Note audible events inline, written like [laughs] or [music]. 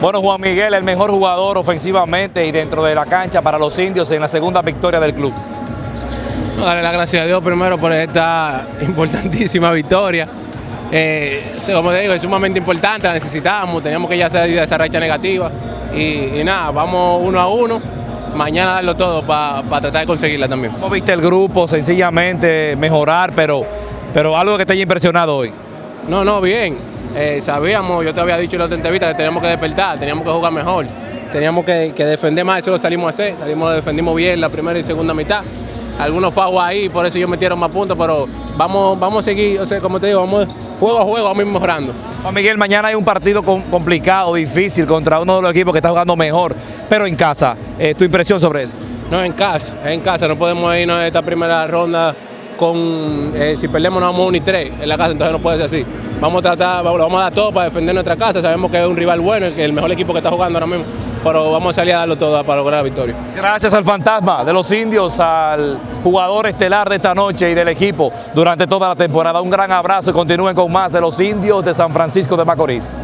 Bueno, Juan Miguel, el mejor jugador ofensivamente y dentro de la cancha para los indios en la segunda victoria del club. Darle las gracias a Dios primero por esta [laughs] importantísima victoria. Eh, como te digo, es sumamente importante, la necesitamos, teníamos que ya salir de esa racha negativa. Y, y nada, vamos uno a uno, mañana darlo todo para tratar de conseguirla también. ¿Cómo viste el grupo? Sencillamente mejorar, pero, pero algo que te haya impresionado hoy. No, no, bien. Eh, sabíamos, yo te había dicho en la otra entrevista que teníamos que despertar, teníamos que jugar mejor, teníamos que, que defender más, eso lo salimos a hacer, salimos, defendimos bien la primera y segunda mitad. Algunos fagos ahí, por eso ellos metieron más puntos, pero vamos, vamos a seguir, o sea, como te digo, vamos juego a juego, vamos a ir mejorando. Juan Miguel, mañana hay un partido com- complicado, difícil, contra uno de los equipos que está jugando mejor, pero en casa. Eh, ¿Tu impresión sobre eso? No, en casa, en casa, no podemos irnos a esta primera ronda con, eh, si perdemos no vamos uno y tres en la casa, entonces no puede ser así. Vamos a tratar, vamos, vamos a dar todo para defender nuestra casa, sabemos que es un rival bueno, es el mejor equipo que está jugando ahora mismo, pero vamos a salir a darlo todo para lograr la victoria. Gracias al fantasma de los indios, al jugador estelar de esta noche y del equipo durante toda la temporada. Un gran abrazo y continúen con más de los indios de San Francisco de Macorís.